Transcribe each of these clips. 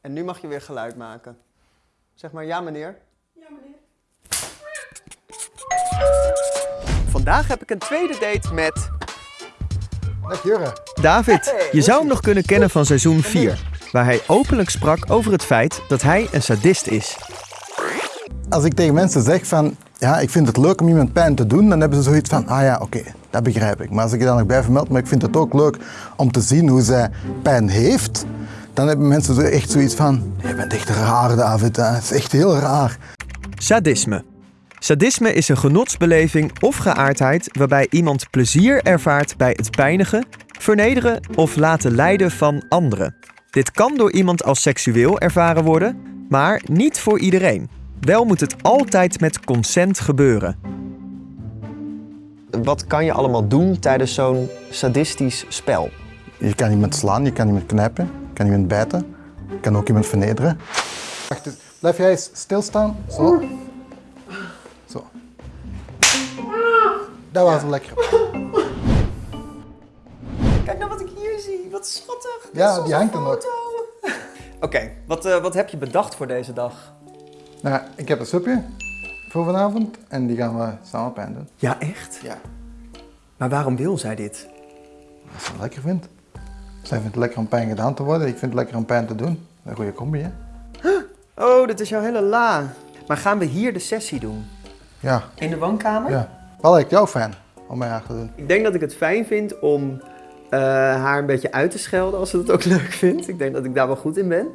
En nu mag je weer geluid maken. Zeg maar ja, meneer. Ja, meneer. Vandaag heb ik een tweede date met Dag Jurre. David, je zou hem nog kunnen kennen van seizoen 4, waar hij openlijk sprak over het feit dat hij een sadist is. Als ik tegen mensen zeg van, ja, ik vind het leuk om iemand pijn te doen, dan hebben ze zoiets van, ah ja, oké, dat begrijp ik. Maar als ik je dan nog bij vermeld, maar ik vind het ook leuk om te zien hoe zij pijn heeft, dan hebben mensen zo echt zoiets van, je bent echt raar David, hè. het is echt heel raar. Sadisme. Sadisme is een genotsbeleving of geaardheid waarbij iemand plezier ervaart bij het pijnigen, vernederen of laten lijden van anderen. Dit kan door iemand als seksueel ervaren worden, maar niet voor iedereen. Wel moet het altijd met consent gebeuren. wat kan je allemaal doen tijdens zo'n sadistisch spel? Je kan iemand slaan, je kan iemand knijpen, kan iemand bijten, kan ook iemand vernederen. Wacht eens, blijf jij eens stilstaan, zo. Zo. Dat was lekker. Kijk nou wat ik hier zie, wat schattig. Ja, die hangt er nog. Oké, wat, eh, wat heb je bedacht voor deze dag? Nou, ik heb een soepje voor vanavond en die gaan we samen pijn doen. Ja, echt? Ja. Maar waarom wil zij dit? Als ze het lekker vindt. Zij vindt het lekker om pijn gedaan te worden, ik vind het lekker om pijn te doen. Een goede combi, hè? Oh, dit is jouw hele la. Maar gaan we hier de sessie doen? Ja, In de woonkamer? ja. Wat lijkt jou fijn om bij haar te doen? Ik denk dat ik het fijn vind om eh, haar een beetje uit te schelden als ze dat ook leuk vindt. Ik denk dat ik daar wel goed in ben.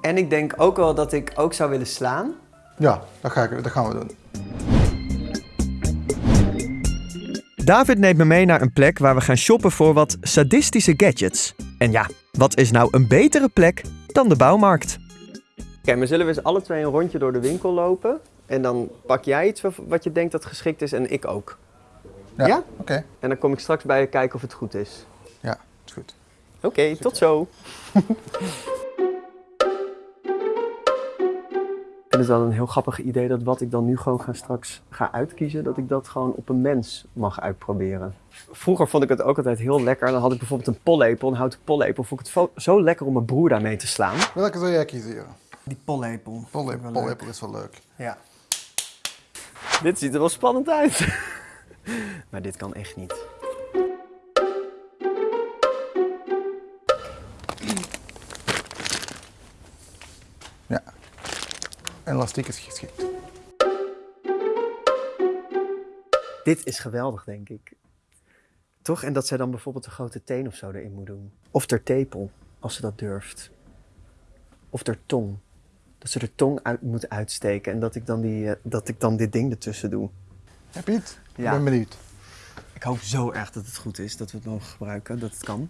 En ik denk ook wel dat ik ook zou willen slaan. Ja, dat, ga ik, dat gaan we doen. David neemt me mee naar een plek waar we gaan shoppen voor wat sadistische gadgets. En ja, wat is nou een betere plek dan de bouwmarkt? Oké, maar zullen we eens alle twee een rondje door de winkel lopen? En dan pak jij iets wat- je denkt dat geschikt is en ik ook. Ja? Ja? Oké. En dan kom ik straks bij je kijken of het goed is. Ja, is goed. Oké, tot zo. Ik vind het wel een heel grappig idee dat wat ik dan nu gewoon ga straks ga uitkiezen, dat ik dat gewoon op een mens mag uitproberen. Vroeger vond ik het ook altijd heel lekker. Dan had ik bijvoorbeeld een pollepel, een houten pollepel. Vond ik het zo lekker om mijn broer daarmee te slaan. Welke zou jij kiezen? Die pollepel. Pollepel, pollepel is wel leuk. Ja. Dit ziet er wel spannend uit. maar dit kan echt niet. Ja. Elastiek is geschikt. Dit is geweldig, denk ik. Toch? En dat zij dan bijvoorbeeld een grote teen of zo erin moet doen. Of ter tepel, als ze dat durft. Of ter tong. Dat ze de tong uit moet uitsteken en dat ik dan, die, eh, dat ik dan dit ding ertussen doe. Hé Piet, Ja. ik ben benieuwd. Ik hoop zo erg dat het goed is, dat we het mogen gebruiken, dat het kan.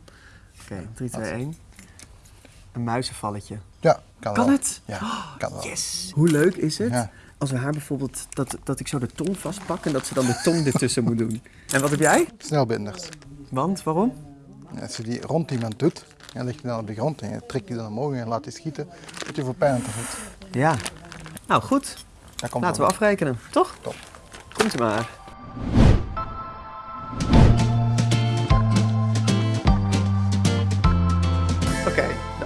Oké, 3, 2, 1. Een muizenvalletje. Ja, kan, Kan wel. het? Ja, kan wel. Yes! Hoe leuk is het Ja. als we haar bijvoorbeeld, dat, dat ik zo de tong vastpak en dat ze dan de tong ertussen moet doen. En wat heb jij? Snelbinders. Want, waarom? Als je die rond iemand doet, dan ligt hij dan op de grond en je trekt die dan omhoog en je laat die schieten, dat je voor pijn te voet. Ja. Nou, goed. Laten we afrekenen, toch? Top. Komt u maar.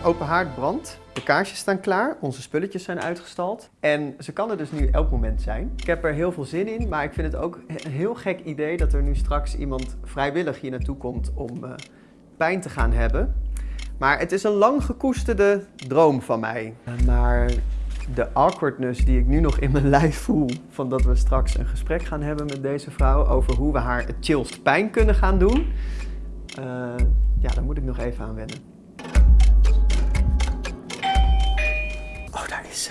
Open haard brandt. De kaarsjes staan klaar. Onze spulletjes zijn uitgestald. En ze kan er dus nu elk moment zijn. Ik heb er heel veel zin in, maar ik vind het ook een heel gek idee dat er nu straks iemand vrijwillig hier naartoe komt om eh, pijn te gaan hebben. Maar het is een lang gekoesterde droom van mij. Maar de awkwardness die ik nu nog in mijn lijf voel, van dat we straks een gesprek gaan hebben met deze vrouw over hoe we haar het chillst pijn kunnen gaan doen, eh, ja, daar moet ik nog even aan wennen. Ze.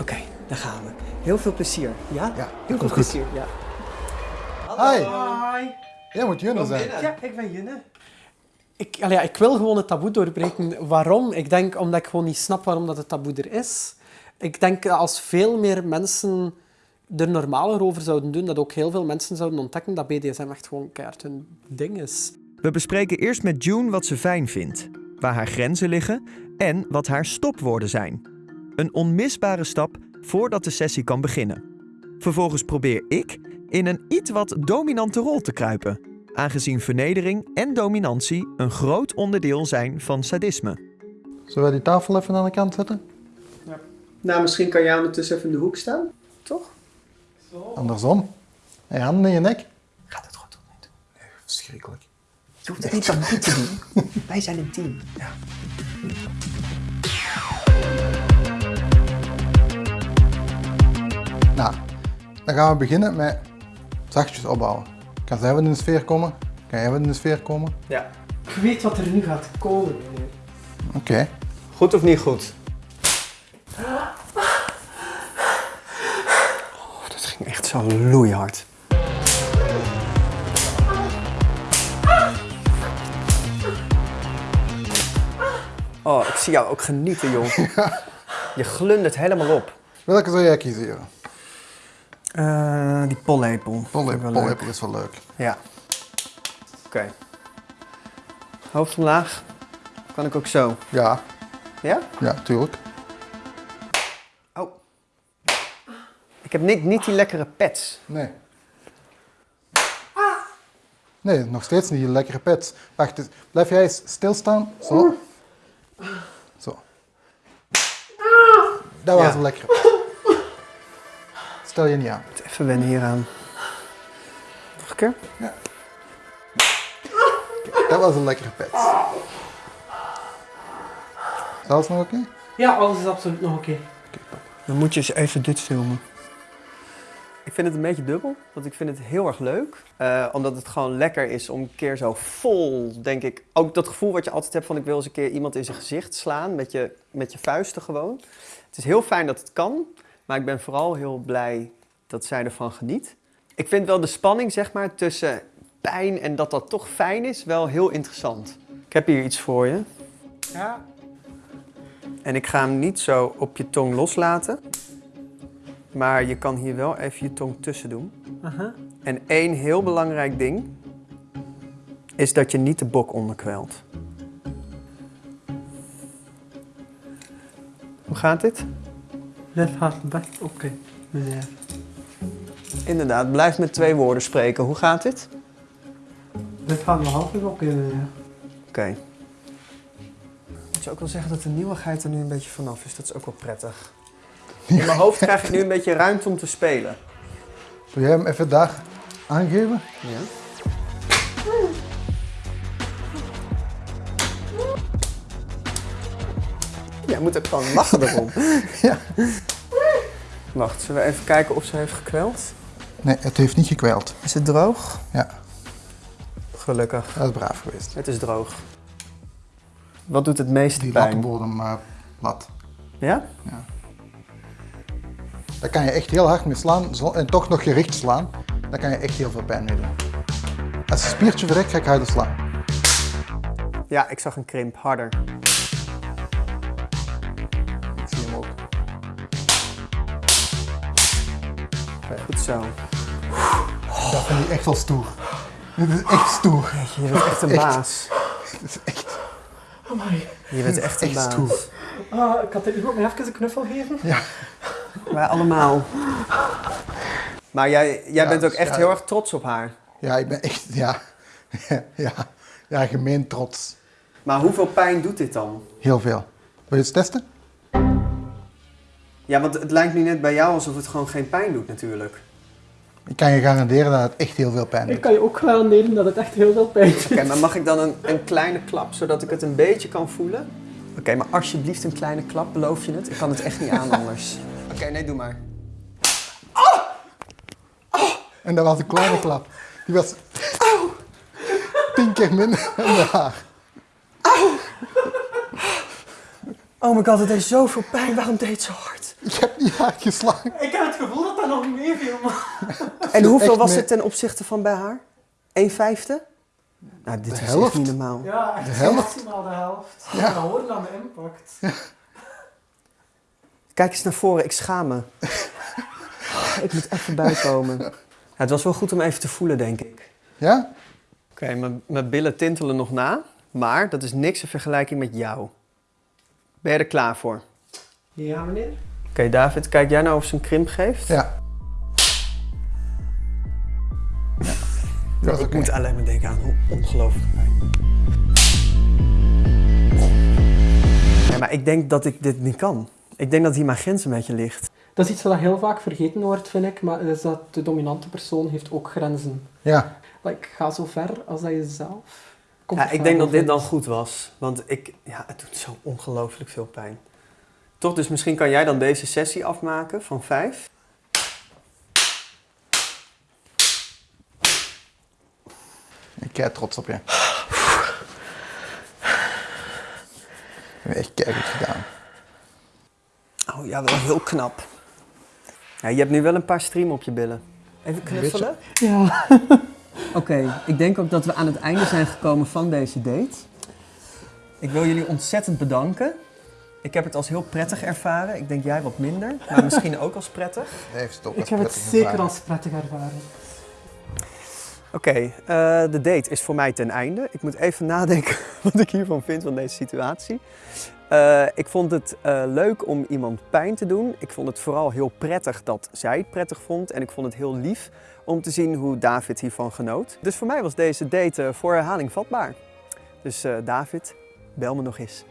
Oké, daar gaan we. Heel veel plezier, ja? Ja, heel veel goed. plezier, ja. Hi, Hi. jij moet Junne zijn. Ja, ik ben Junne. Ik, ja, ik wil gewoon het taboe doorbreken. Waarom? Ik denk omdat ik gewoon niet snap waarom dat het taboe er is. Ik denk dat als veel meer mensen er normaler over zouden doen, dat ook heel veel mensen zouden ontdekken dat BDSM echt gewoon keihard hun ding is. We bespreken eerst met June wat ze fijn vindt, waar haar grenzen liggen en wat haar stopwoorden zijn. Een onmisbare stap voordat de sessie kan beginnen. Vervolgens probeer ik in een iets wat dominante rol te kruipen, aangezien vernedering en dominantie een groot onderdeel zijn van sadisme. Zullen we die tafel even aan de kant zetten? Nou, misschien kan jij ondertussen even in de hoek staan. Toch? Andersom. En je handen in je nek. Gaat het goed of niet? Verschrikkelijk. Je hoeft het niet aan mij te doen. Wij zijn een team. Ja. Nou, dan gaan we beginnen met zachtjes opbouwen. Kan zij wat in de sfeer komen? Kan jij wat in de sfeer komen? ja. Ik weet wat er nu gaat komen. meneer. Oké. Goed of niet goed? Oh, dat ging echt zo loeihard. Oh, ik zie jou ook genieten, jong. Je glundert helemaal op. Welke zou jij kiezen? Eh, die pollepel. Pollepel, pollepel is wel leuk. Ja. Oké. Hoofd omlaag. Kan ik ook zo. Ja, Ja? ja, tuurlijk. Oh. Ik heb niet, niet die lekkere pets. Nee. Nee, nog steeds niet die lekkere pets. Wacht, dus blijf jij eens stilstaan. Zo. Zo. Dat was Ja. een lekkere. Stel je niet aan. Even wennen hieraan. Nog een keer? Dat was een lekkere pet. Is alles nog oké? Ja, alles is absoluut nog oké. Dan moet je eens even dit filmen. Ik vind het een beetje dubbel, want ik vind het heel erg leuk. Eh, omdat het gewoon lekker is om een keer zo vol, denk ik. Ook dat gevoel wat je altijd hebt van ik wil eens een keer iemand in zijn gezicht slaan met je, met je vuisten gewoon. Het is heel fijn dat het kan, maar ik ben vooral heel blij dat zij ervan geniet. Ik vind wel de spanning zeg maar tussen pijn en dat dat toch fijn is wel heel interessant. Ik heb hier iets voor je. Ja. En ik ga hem niet zo op je tong loslaten. Maar je kan hier wel even je tong tussen doen. Aha. En één heel belangrijk ding is dat je niet de bok onderkwelt. Hoe gaat dit? Dit gaat best oké, meneer. Inderdaad, blijf met twee woorden spreken. Hoe gaat dit? Dit gaat nog altijd oké, meneer. Oké. Moet je ook wel zeggen dat de nieuwigheid er nu een beetje vanaf is. Dat is ook wel prettig. In mijn hoofd krijg ik nu een beetje ruimte om te spelen. Wil jij hem even daar aangeven? Ja. Moet ook gewoon lachen erom. Ja. Wacht, zullen we even kijken of ze heeft gekweld? Nee, het heeft niet gekweld. Is het droog? Ja, Gelukkig. dat is braaf geweest. Het is droog. Wat doet het meeste Die pijn? lattenbodem uh, plat. Ja? Daar kan je echt heel hard mee slaan zo- en toch nog gericht slaan. Daar kan je echt heel veel pijn mee doen. Als een spiertje verrekt, ga ik harder slaan. Ja, ik zag een krimp. Harder. Zo. Dat vind ik echt wel stoer. Dit is echt stoer. Je bent echt een Echt. baas. Dit is echt, Amai. Je bent echt een echt baas. stoer. Ah, ik had dit iemand mij even een knuffel geven. Ja, Wij allemaal. Maar jij, jij Ja, bent ook echt ja. heel erg trots op haar. ja, ik ben echt, ja, ja, ja, gemeen trots. Maar hoeveel pijn doet dit dan? Heel veel. Wil je het testen? Ja, want het lijkt nu net bij jou alsof het gewoon geen pijn doet natuurlijk. Ik kan je garanderen dat het echt heel veel pijn Ik doet. kan je ook garanderen dat het echt heel veel pijn doet. Oké, maar mag ik dan een, een kleine klap, zodat ik het een beetje kan voelen? Oké, maar alsjeblieft een kleine klap, beloof je het? Ik kan het echt niet aan anders. Oké, nee, doe maar. En dat was een kleine klap. Die was tien keer minder dan de haar. Oh my god, het deed zoveel pijn. Waarom deed het zo hard? Ik heb niet hard geslagen. Ik heb het gevoel dat dat nog. En hoeveel was het ten opzichte van bij haar? 1 vijfde? Nou, dit De is echt helft? niet normaal. Ja, echt De helft? maximaal de helft. Ja. Dat hoort aan de impact. Kijk eens naar voren, ik schaam me. ik moet even bijkomen. Ja, het was wel goed om even te voelen, denk ik. Ja? Oké, mijn- mijn billen tintelen nog na, maar dat is niks in vergelijking met jou. Ben je er klaar voor? Ja, meneer? Oké, David, kijk jij nou of ze een krimp geeft? Ja, ik moet alleen maar denken aan hoe ongelooflijk pijn. Ja, Maar ik denk dat ik dit niet kan. Ik denk dat hier mijn grens een beetje ligt. Dat is iets wat heel vaak vergeten wordt, vind ik, maar is dat de dominante persoon heeft ook grenzen. Ja, Like, ga zo ver als dat je zelf Ja, ik denk dat dit dan goed was. Want ik, ja, het doet zo ongelooflijk veel pijn. Toch, dus misschien kan jij dan deze sessie afmaken van vijf. Ik kijk trots op je. Je hebt echt keihard gedaan. Oh ja, wel heel knap. Ja, je hebt nu wel een paar stream op je billen. Even knuffelen? Ja. Oké, ik denk ook dat we aan het einde zijn gekomen van deze date. Ik wil jullie ontzettend bedanken. Ik heb het als heel prettig ervaren. Ik denk jij wat minder, maar misschien ook als prettig. Heeft het ook Ik heb het zeker ervaren. als prettig ervaren. Oké, eh, de date is voor mij ten einde. Ik moet even nadenken wat ik hiervan vind, van deze situatie. Eh, ik vond het eh, leuk om iemand pijn te doen. Ik vond het vooral heel prettig dat zij het prettig vond. En ik vond het heel lief om te zien hoe David hiervan genoot. Dus voor mij was deze date voor herhaling vatbaar. Dus David, bel me nog eens.